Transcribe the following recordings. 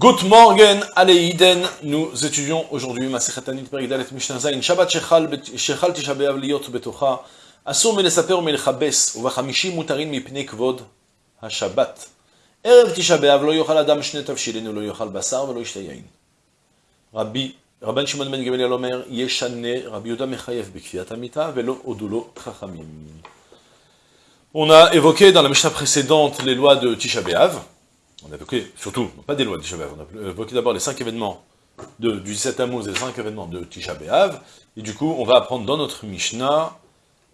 Good morning, Aleiden. Nous étudions aujourd'hui Masechet Anit Perigdalet Mishnah Zayin. Shabbat Shechal Tisha B'Av Liot Betocha. Asur Melesaper Melchabes. Uvachamishi Mutarin Mipnei Kvod HaShabbat. Erev Tisha B'Av Lo Yochal Adam Shne Tavshilin Lo Yochal Basar Velo Rabbi, Rabban Shimon Ben Gamaliel Omer, Yeshane, Rabbi Yuda Mechayev B'Kviyat Amita Velo Odulo Chachamim. On a évoqué dans la Mishnah précédente les lois de Tisha B'Av surtout, pas des lois de Tisha on a évoqué d'abord les cinq événements de, du 17 Tammuz et les cinq événements de Tisha B'Av, et du coup, on va apprendre dans notre Mishnah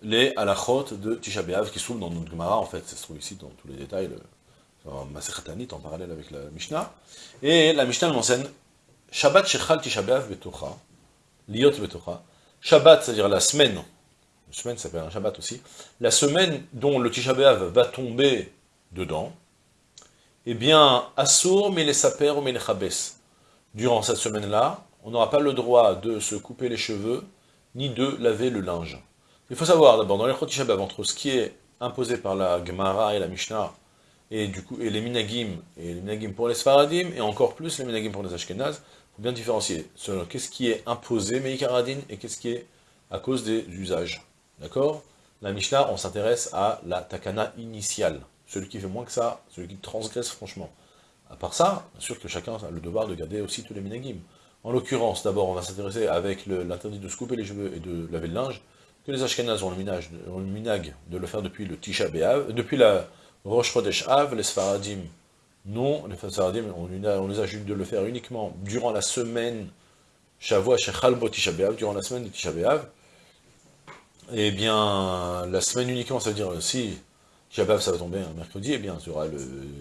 les halachot de Tisha B'Av qui trouvent dans notre Gemara, en fait, ça se trouve ici dans tous les détails, le, en parallèle avec la Mishnah, et la Mishnah mentionne Shabbat Shechal Tisha B'Av Betocha, Liot Betocha, Shabbat, c'est-à-dire la semaine, la semaine s'appelle un Shabbat aussi, la semaine dont le Tisha B'Av va tomber dedans, eh bien, Assour, mais les saper ou les Durant cette semaine-là, on n'aura pas le droit de se couper les cheveux, ni de laver le linge. Il faut savoir d'abord, dans les Chotishabab, entre ce qui est imposé par la Gemara et la Mishnah, et du coup, et les Minagim, et les Minagim pour les Sfaradim, et encore plus les Minagim pour les Ashkenaz, il faut bien différencier selon qu'est-ce qui est imposé, Meikaradin, et qu'est-ce qui est à cause des usages. D'accord? La Mishnah, on s'intéresse à la Takana initiale celui qui fait moins que ça, celui qui transgresse franchement. À part ça, bien sûr que chacun a le devoir de garder aussi tous les minagim. En l'occurrence, d'abord, on va s'intéresser avec l'interdit de se couper les cheveux et de laver le linge, que les Ashkenaz ont le, minage, ont le minag de le faire depuis le Tisha B'Av, depuis la Rosh Chodesh Av, les Sfaradim non, les Sfaradim, on, on les a de le faire uniquement durant la semaine Shavua Shechalbo Tisha B'Av, durant la semaine de Tisha. Eh bien, la semaine uniquement, ça veut dire si Shabbat, ça va tomber un mercredi, et eh bien, il y aura le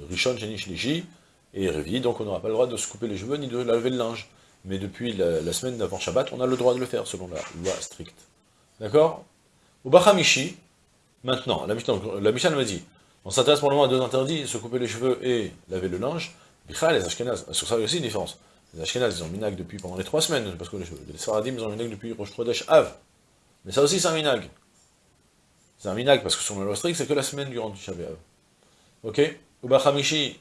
Rishon, Shenish, Liji, et Révi, donc on n'aura pas le droit de se couper les cheveux, ni de laver le linge. Mais depuis la, semaine d'avant Shabbat, on a le droit de le faire, selon la loi stricte. D'accord? Au Bachamishi, maintenant, la Mishnah, la m'a dit, on s'intéresse pour le moment à deux interdits, se couper les cheveux et laver le linge. Bichal, les Ashkenaz, sur ça il y a aussi une différence. Les Ashkenaz, ils ont minag depuis pendant les trois semaines, parce que les cheveux. Les Sfaradim, ils ont minag depuis Rosh Chodesh Av. Mais ça aussi, c'est un minag. C'est un minag, parce que sur le loi c'est que la semaine durant Tisha B'Av. Ok Ubachamishi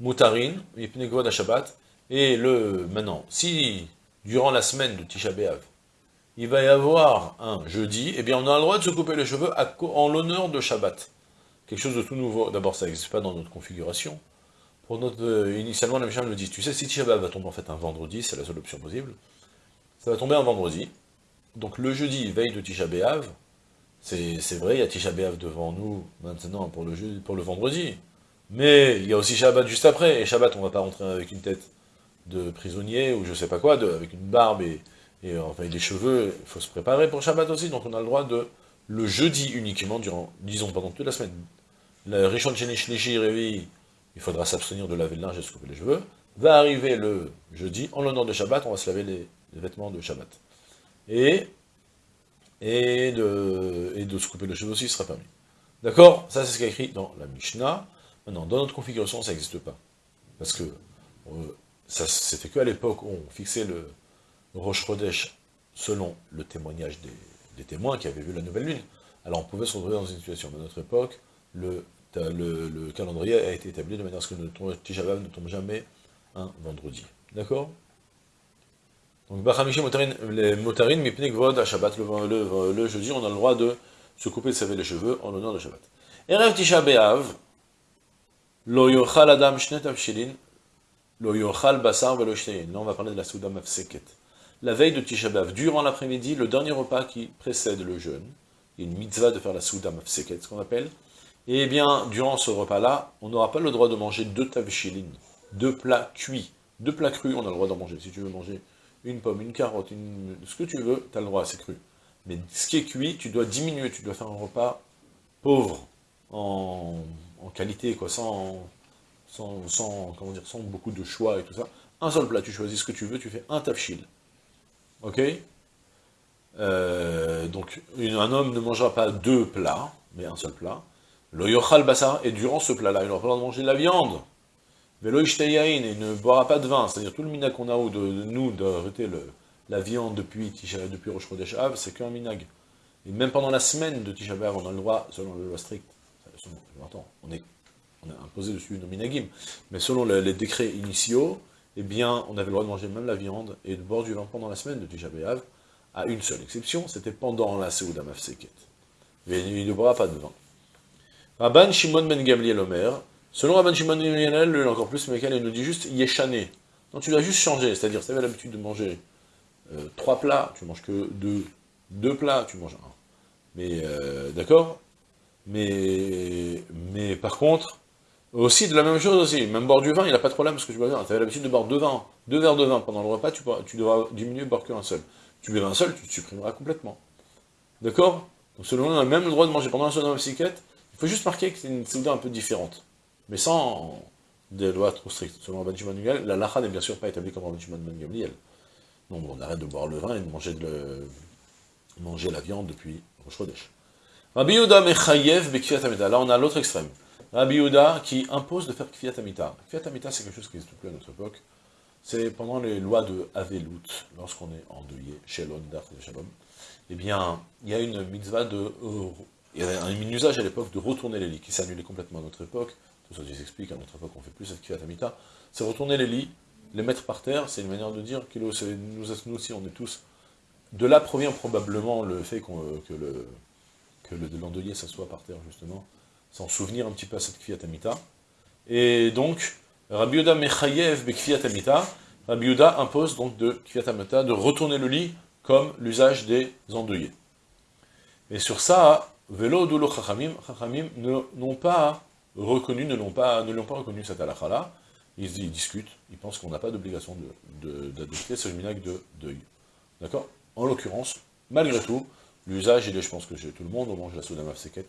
mutarin, à Shabbat. Et le, maintenant, si, durant la semaine de Tisha B'Av, il va y avoir un jeudi, eh bien on a le droit de se couper les cheveux en l'honneur de Shabbat. Quelque chose de tout nouveau. D'abord, ça n'existe pas dans notre configuration. Pour notre, euh, initialement, la Mishnah me dit, tu sais, si Tisha B'Av va tomber en fait un vendredi, c'est la seule option possible, ça va tomber un vendredi. Donc le jeudi, veille de Tisha B'Av, c'est vrai, il y a Tisha B'Av devant nous, maintenant, pour le, pour le vendredi. Mais il y a aussi Shabbat juste après, et Shabbat, on va pas rentrer avec une tête de prisonnier, ou je sais pas quoi, avec une barbe et, et enfin, des cheveux, il faut se préparer pour Shabbat aussi, donc on a le droit de, le jeudi uniquement, durant, disons, pendant toute la semaine, le Rishon Shenish il faudra s'abstenir de laver le linge et se couper les cheveux, va arriver le jeudi, en l'honneur de Shabbat, on va se laver les vêtements de Shabbat. Et et de, et de se couper le cheveu aussi sera permis. D'accord? Ça, c'est ce qui est écrit dans la Mishnah. Maintenant, dans notre configuration, ça n'existe pas. Parce que euh, c'était qu'à l'époque où on fixait le Rosh Chodesh selon le témoignage des, témoins qui avaient vu la nouvelle lune. Alors on pouvait se retrouver dans une situation. Mais à notre époque, le, le, calendrier a été établi de manière à ce que notre Tisha ne tombe jamais un vendredi. D'accord? Donc, Bachamishi les mipnik vod à Shabbat, le, le, jeudi, on a le droit de se couper, de saver les cheveux en l'honneur de Shabbat. Erev Tisha B'Av, lo yochal adam shnet avshilin, lo yochal basar velo Là, on va parler de la souda mafseket. La veille de Tisha B'Av, durant l'après-midi, le dernier repas qui précède le jeûne, il y a une mitzvah de faire la souda mafseket, ce qu'on appelle, eh bien, durant ce repas-là, on n'aura pas le droit de manger deux tavshilin, deux plats cuits, deux plats crus, on a le droit d'en manger. Si tu veux manger une pomme, une carotte, ce que tu veux, tu as le droit, c'est cru. Mais ce qui est cuit, tu dois diminuer, tu dois faire un repas pauvre en, qualité, quoi, sans, sans, comment dire, sans beaucoup de choix et tout ça. Un seul plat, tu choisis ce que tu veux, tu fais un tafshil. Ok? Euh, Donc, un homme ne mangera pas deux plats, mais un seul plat. Le yochal basa, et durant ce plat-là, il aura pas le droit de manger de la viande. Velo et ne boira pas de vin, c'est-à-dire tout le minag qu'on a de, de nous d'arrêter la viande depuis, depuis Rosh Chodesh c'est qu'un minag. Et même pendant la semaine de Tisha on a le droit, selon le loi strict, on est, on a imposé dessus nos minagim, mais selon les, décrets initiaux, eh bien, on avait le droit de manger même la viande et de boire du vin pendant la semaine de Tisha à une seule exception, c'était pendant la Seouda Mafseket. Mais il ne boira pas de vin. Rabban Shimon ben Gamliel Omer, selon Rabban Shimon lui encore plus, mais il nous dit juste Yeshane. Donc tu dois juste changer, c'est-à-dire, tu avais l'habitude de manger euh, trois plats, tu manges que deux, deux plats, tu manges un. Mais, euh, d'accord? Mais, mais par contre, aussi de la même chose aussi, même boire du vin, il n'a pas de problème parce que tu bois. Tu avais l'habitude de boire deux vins, deux verres de vin pendant le repas, tu, tu devras diminuer boire qu'un seul. Tu buvais un seul, tu te supprimeras complètement. D'accord? Donc selon nous, on a même le droit de manger pendant la soda psychiatre, il faut juste marquer que c'est une souda un peu différente. Mais sans des lois trop strictes. Selon Rabban Shimon la lacha n'est bien sûr pas établie comme Rabban Shimon. Donc on arrête de boire le vin et de manger, de manger la viande depuis Rosh Chodesh. Rabbi Yehuda mechayev amita. Là on a l'autre extrême. Rabbi Yehuda qui impose de faire kfiat amita. Kfiat amita c'est quelque chose qui n'existe plus à notre époque. C'est pendant les lois de Avelut, lorsqu'on est endeuillé, Shelon, Dach Shalom, eh bien, il y a une mitzvah de... il y a un usage à l'époque de retourner les lits, qui annulé complètement à notre époque, tout ça je explique, à notre époque on fait plus cette kfiat amita, c'est retourner les lits, les mettre par terre, c'est une manière de dire que nous, aussi, on est tous... De là provient probablement le fait que le l'endeuillé s'assoit par terre, justement, sans souvenir un petit peu à cette kfiat amita. Et donc, Rabbi Yuda mechayev be amita, Rabbi Yuda impose donc de kfiat amita de retourner le lit comme l'usage des endeuillés. Et sur ça, Velo Dulo Chachamim, Chachamim n'ont pas reconnu, ne l'ont pas, ne pas reconnu cette halakha-là, ils, ils, discutent, ils pensent qu'on n'a pas d'obligation d'adopter de, ce minag de deuil. D'accord? En l'occurrence, malgré tout, L'usage, il est, je pense que tout le monde, on mange la souda mafseket,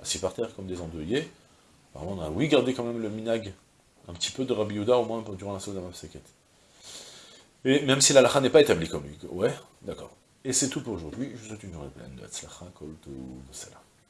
assis par terre comme des endeuillés. Apparemment, on a, oui, gardé quand même le minag, un petit peu de Rabbi au moins durant la souda mafseket. Et même si la lacha n'est pas établie comme lui. Ouais, d'accord. Et c'est tout pour aujourd'hui. Je vous souhaite une journée pleine de Hatzlacha, Kol, Salam.